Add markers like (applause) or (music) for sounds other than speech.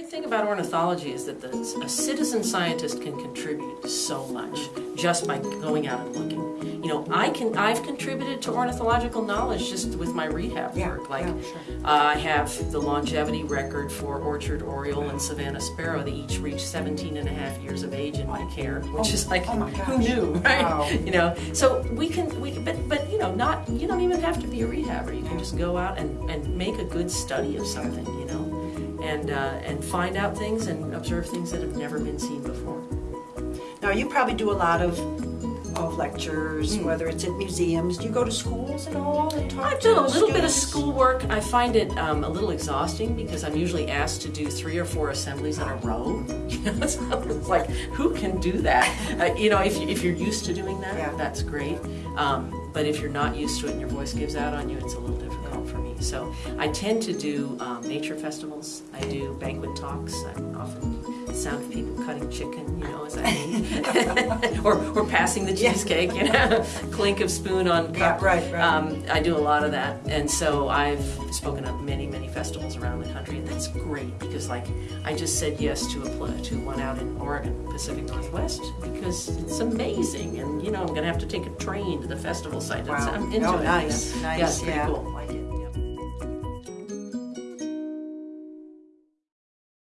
great thing about ornithology is that the, a citizen scientist can contribute so much just by going out and looking. You know, I can I've contributed to ornithological knowledge just with my rehab Yeah, work. Like yeah, sure. uh, I have the longevity record for orchard oriole and savannah sparrow. They each reach 17 and a half years of age in my care, which is like oh my who knew, (laughs) right? Wow. You know, so we can we can, but but you know, not you don't even have to be a rehabber. You can just go out and, and make a good study of something, you know, and uh, and find out things and observe things that have never been seen before. Now you probably do a lot of of lectures, Hmm. whether it's at museums. Do you go to schools and all and talk I've to done a little bit of students? schoolwork. I find it um, a little exhausting because I'm usually asked to do three or four assemblies in a row. (laughs) So it's like, who can do that? Uh, you know, if, if you're used to doing that, Yeah. that's great. Um, but if you're not used to it and your voice gives out on you, it's a little difficult for me. So I tend to do um, nature festivals. I do banquet talks. I often sound of people cutting chicken, you know, as I (laughs) eat. (laughs) or, or passing the cheesecake, you know, (laughs) clink of spoon on Yeah, cup. right, right. Um, I do a lot of that, and so I've spoken at many, many festivals around the country, and that's great because, like, I just said yes to a to one out in Oregon, Pacific Northwest, because it's amazing, and you know I'm gonna have to take a train to the festival site. Wow. I'm into oh, it. nice, know? nice. Yeah, it's pretty yeah. cool. Like it.